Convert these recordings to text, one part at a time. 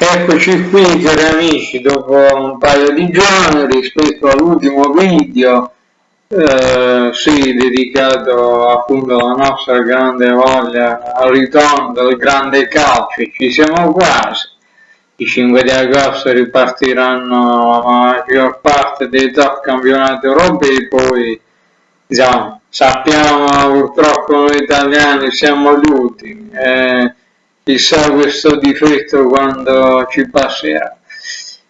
Eccoci qui cari amici dopo un paio di giorni rispetto all'ultimo video eh, sì, dedicato appunto alla nostra grande voglia al ritorno del grande calcio ci siamo quasi. I 5 di agosto ripartiranno la maggior parte dei top campionati europei poi diciamo, sappiamo purtroppo noi italiani siamo gli ultimi eh, chissà questo difetto quando ci passerà.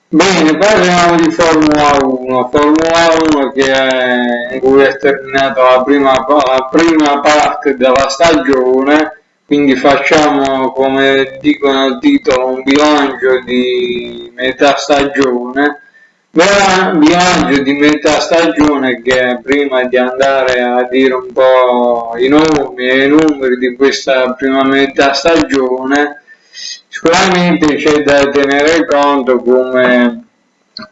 Bene, parliamo di Formula 1, Formula 1 che è, in cui è terminata la prima, la prima parte della stagione, quindi facciamo come dicono il titolo un bilancio di metà stagione bilancio di metà stagione che prima di andare a dire un po' i nomi e i numeri di questa prima metà stagione sicuramente c'è da tenere conto come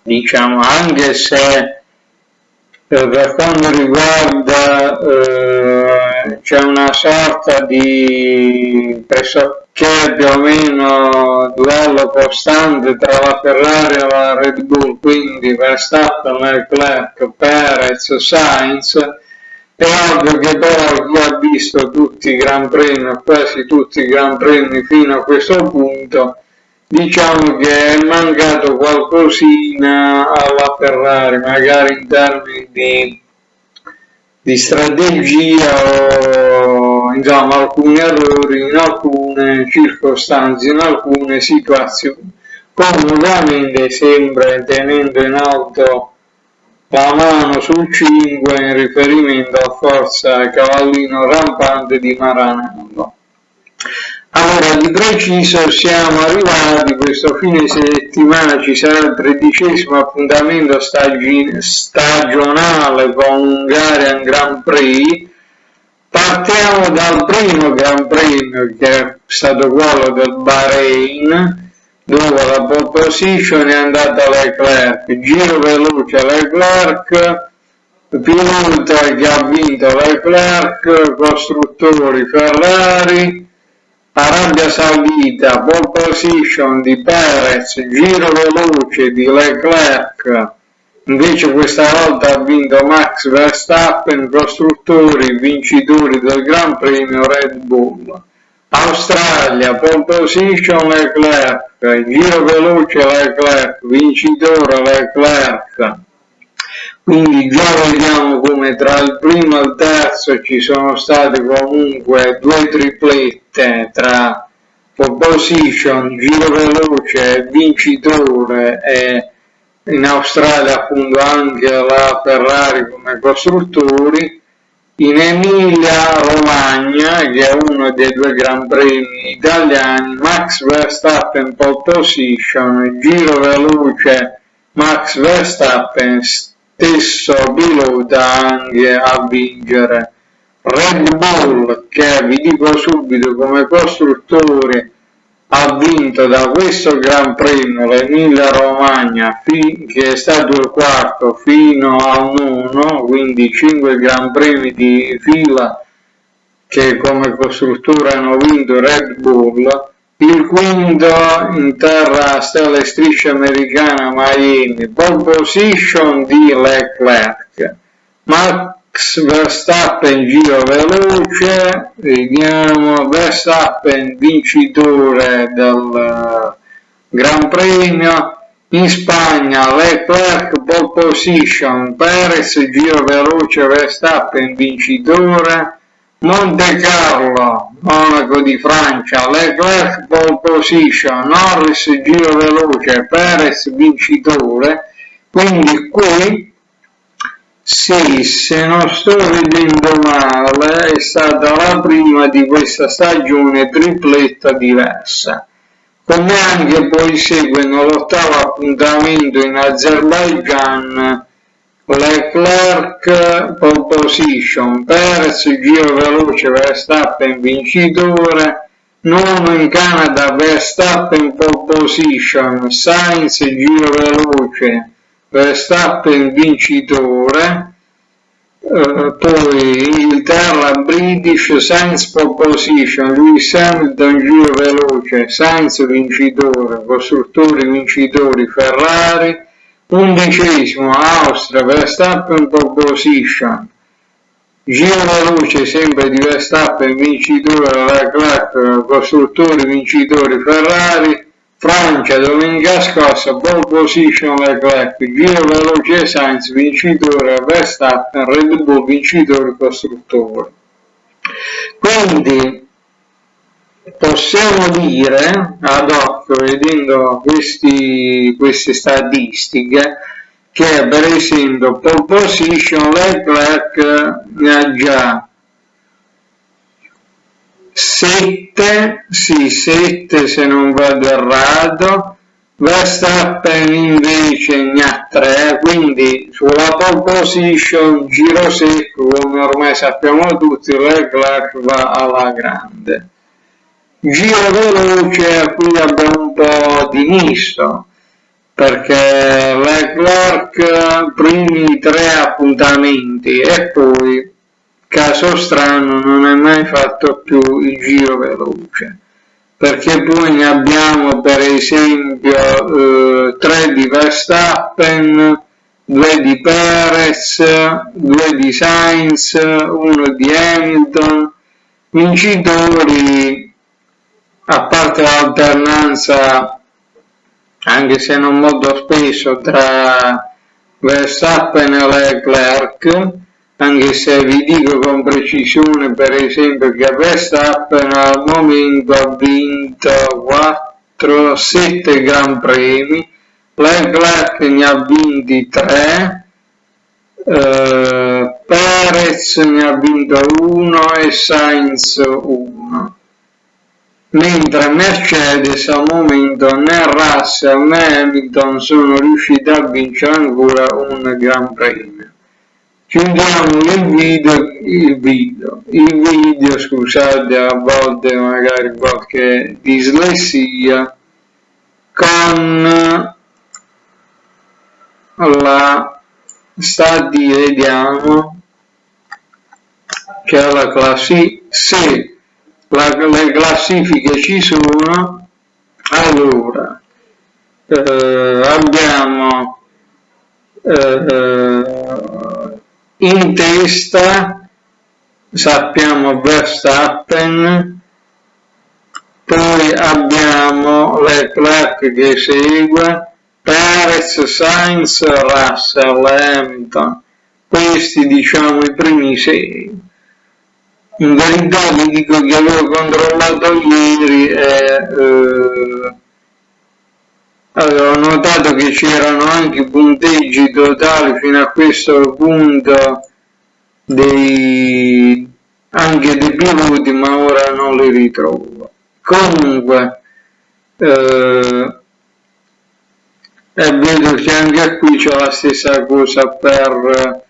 diciamo anche se eh, per quanto riguarda eh, c'è una sorta di pressoché più o meno duello costante tra la Ferrari e la Red Bull, quindi Verstappen, Leclerc, Perez, Sainz, è ovvio che però chi ha visto tutti i Gran Premi, quasi tutti i Gran Premi fino a questo punto, diciamo che è mancato qualcosina alla Ferrari, magari in termini di, di strategia o insomma, alcuni errori in alcune circostanze, in alcune situazioni. Comunque sempre tenendo in alto la mano sul 5 in riferimento a forza cavallino rampante di Maranello. Allora, di preciso siamo arrivati, questo fine settimana ci sarà il tredicesimo appuntamento stagionale con Ungarian Grand Prix, Partiamo dal primo Gran Premio che è stato quello del Bahrain, dove la pole position è andata Leclerc, giro veloce Leclerc, pilota che ha vinto Leclerc, costruttori Ferrari, Arabia Saudita, pole position di Perez, giro veloce di Leclerc, Invece questa volta ha vinto Max Verstappen, costruttori vincitori del Gran Premio Red Bull. Australia, pole position Leclerc, giro veloce Leclerc, vincitore Leclerc. Quindi già vediamo come tra il primo e il terzo ci sono state comunque due triplette tra pole position, giro veloce, vincitore e in Australia appunto anche la Ferrari come costruttori, in Emilia Romagna, che è uno dei due Gran Premi italiani, Max Verstappen pole position, giro veloce Max Verstappen, stesso pilota anche a vincere. Red Bull, che vi dico subito come costruttore ha vinto da questo Gran Premio l'Emilia Romagna che è stato il quarto fino a un 1, quindi 5 Gran Premi di fila che come costruttore hanno vinto Red Bull, il quinto in terra stella striscia americana Miami, pole position di Leclerc, ma Max Verstappen giro veloce, vediamo Verstappen vincitore del eh, Gran Premio, in Spagna Leclerc pole position, Perez giro veloce, Verstappen vincitore, Monte Carlo, Monaco di Francia, Leclerc pole position, Norris giro veloce, Perez vincitore, quindi qui sì, se non sto vedendo male, è stata la prima di questa stagione tripletta diversa. Come anche poi seguono l'ottavo appuntamento in Azerbaijan, Leclerc pole position, Perez giro veloce Verstappen vincitore, nono in Canada Verstappen pole position, Sainz giro veloce Verstappen vincitore, Uh, poi Inghilterra, British, Sainz pole position, Lewis Hamilton giro veloce, Sainz vincitore, costruttori vincitori, Ferrari, undicesimo Austria, Verstappen pole position, giro veloce sempre di Verstappen vincitore, Leclerc, costruttori vincitori, Ferrari, Francia domenica scorsa pole position Leclerc, giro veloce Sainz vincitore Verstappen, Red Bull vincitore costruttore. Quindi possiamo dire ad occhio vedendo questi, queste statistiche che per esempio pole position Leclerc ne ha già 7, sì 7 se non vado errato, Verstappen invece ne ha 3, quindi sulla pole position giro secco come ormai sappiamo tutti Leclerc va alla grande. Giro veloce qui abbiamo un po' di misto perché Leclerc primi tre appuntamenti e poi caso strano non è mai fatto più il giro veloce perché poi ne abbiamo per esempio eh, 3 di Verstappen 2 di Perez 2 di Sainz 1 di Hamilton vincitori a parte l'alternanza anche se non molto spesso tra Verstappen e Leclerc anche se vi dico con precisione per esempio che Verstappen al momento ha vinto 4, 7 Gran Premi, Leclerc ne ha vinti 3, eh, Perez ne ha vinto 1 e Sainz 1 mentre Mercedes al momento né Russell né Hamilton sono riusciti a vincere ancora un Gran Premio. Chiudiamo il video, il video, il video scusate a volte magari qualche dislessia con la stati vediamo che se la, le classifiche ci sono allora eh, abbiamo eh, in testa sappiamo Verstappen, poi abbiamo Leclerc che segue, Perez, Sainz, Russell, Hamilton, questi diciamo i primi sei. In verità vi dico che avevo controllato ieri e eh, avevo notato che c'erano anche punteggi totali fino a questo punto dei, anche dei piloti ma ora non li ritrovo. Comunque eh, e vedo che anche qui c'è la stessa cosa per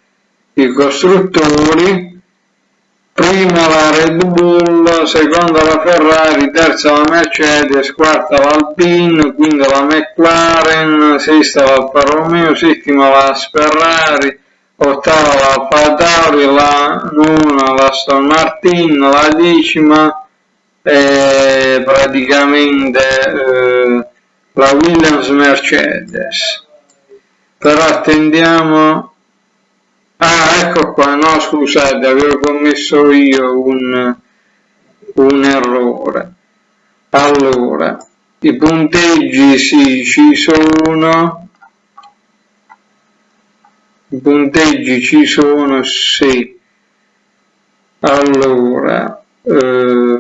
i costruttori prima la Red Bull, seconda la Ferrari, terza la Mercedes, quarta l'Alpine, quinta la McLaren, sesta l'Alfa Romeo, settima la Ferrari, ottava la Tauri, la nona la Aston Martin, la decima e praticamente eh, la Williams Mercedes. Però attendiamo Ah, ecco qua, no scusate, avevo commesso io un, un errore. Allora, i punteggi sì, ci sono, i punteggi ci sono, sì. Allora, eh,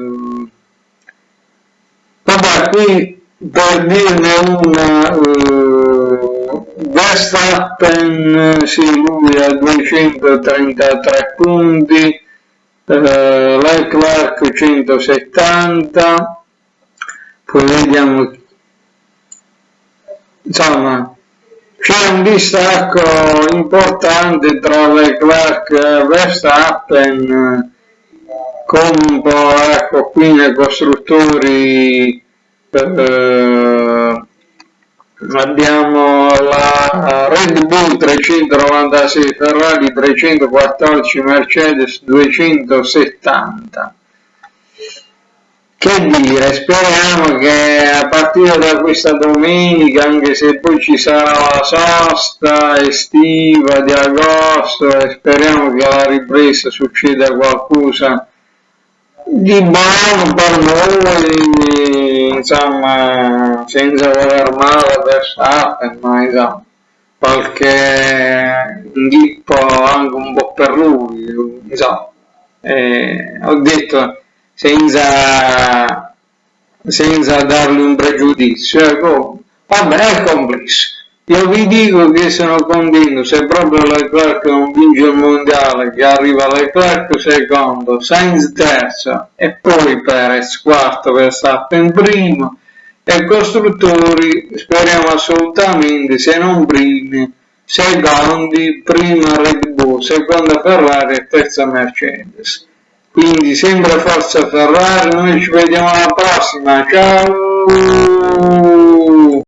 vabbè, qui per dirne una... Eh, Verstappen, sì, lui ha 233 punti, eh, Leclerc 170, poi vediamo, insomma, c'è un distacco importante tra Leclerc e Verstappen, po', ecco, qui nei costruttori eh, abbiamo la Red Bull 396 Ferrari 314 Mercedes 270 che dire speriamo che a partire da questa domenica anche se poi ci sarà la sosta estiva di agosto speriamo che alla ripresa succeda qualcosa di buono per noi, insomma, senza voler male Verstappen, ma insomma, qualche inghippo anche un po' per lui, insomma, eh, ho detto senza, senza dargli un pregiudizio, ecco, vabbè, è complesso. Io vi dico che sono convinto, se proprio Leclerc non vince il mondiale, che arriva Leclerc secondo, Sainz terzo e poi Perez quarto, Verstappen primo e costruttori speriamo assolutamente, se non primi, secondi, prima Red Bull, seconda Ferrari e terza Mercedes. Quindi sempre forza Ferrari, noi ci vediamo alla prossima, ciao!